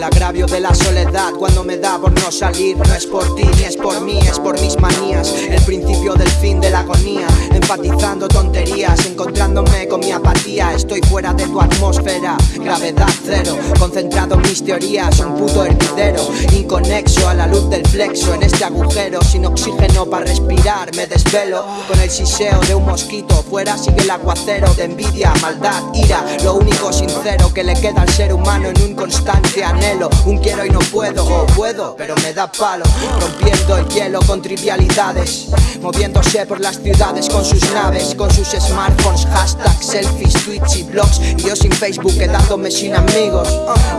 el agravio de la soledad Cuando me da por no salir No es por ti ni es por mí, es por mis manías. El principio del fin de la agonía Enfatizando tonterías, encontrándome con mi apatía. Estoy fuera de tu atmósfera, gravedad cero. Concentrado en mis teorías, un puto hervidero Inconexo a la luz del flexo este agujero Sin oxígeno para respirar. Me desvelo Con el siseo de un mosquito. Fuera sigue el aguacero de envidia, maldad, ira. Lo único sincero que le queda al ser humano en un constante anhelo. Un quiero y no puedo, o puedo, pero me da palo. Rompiendo el hielo con trivialidades. Moviéndose por las ciudades con sus naves Con sus smartphones, hashtags, selfies, tweets y blogs Y yo sin Facebook quedándome sin amigos.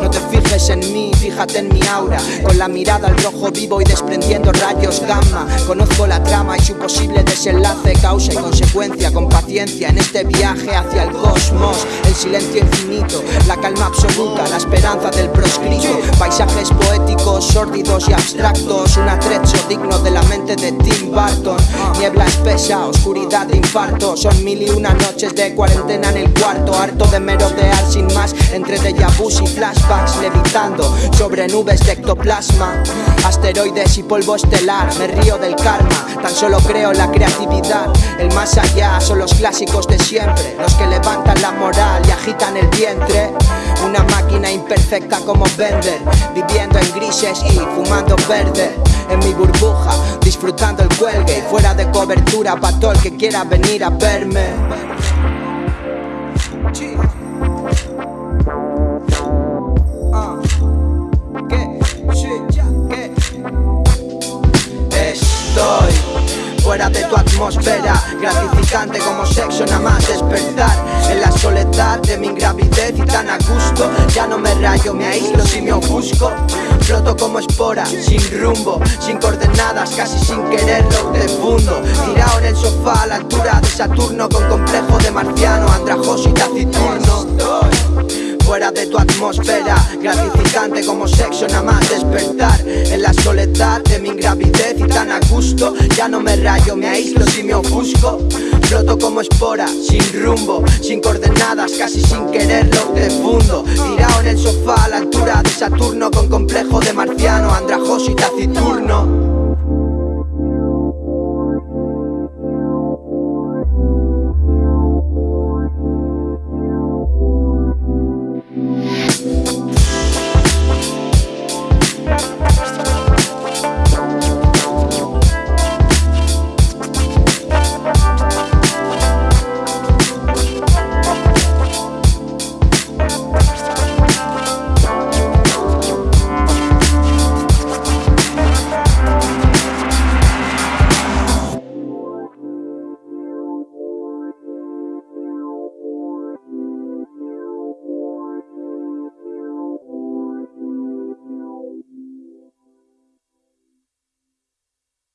No te fijes en mí, fíjate en mi aura. Con la mirada al rojo vivo y desprendiendo rayos gamma. Conozco la trama y su posible desenlace Causa y consecuencia. Con paciencia en este viaje hacia el cosmos. El silencio infinito, la calma absoluta, la esperanza del proscrito. Paisajes poéticos, sórdidos y abstractos. Un atrecho digno de la mente de Tim Burton. Niebla espesa, oscuridad de infarto. Son mil y una noches de cuarentena en el cuarto Harto de merodear sin más entre déjà y flashbacks Levitando sobre nubes de ectoplasma Asteroides y polvo estelar, me río del karma Tan solo creo la creatividad El más allá son los clásicos de siempre Los que levantan la moral y agitan el vientre Una máquina imperfecta como Bender Viviendo en grises y fumando verde En mi burbuja, disfrutando el cuelgue Y fuera de cobertura pa' todo el que quiera venir a verme Estoy fuera de tu atmósfera Gratificante como sexo, nada más despertar. En la soledad de mi ingravidez y tan a gusto. Ya no me rayo, me aíslo si me ofusco. Floto como espora, sin rumbo, sin coordenadas, casi sin quererlo te fundo. Tirado en el sofá a la altura de Saturno Con complejo de marciano, andrajoso y taciturno. Fuera de tu atmósfera Gratificante como sexo, nada más despertar soledad de mi ingravidez y tan a gusto Ya no me rayo, me aíslo si me ofusco. Floto como espora, sin rumbo, sin coordenadas, casi sin quererlo te fundo Tirado en el sofá a la altura de Saturno Con complejo de marciano,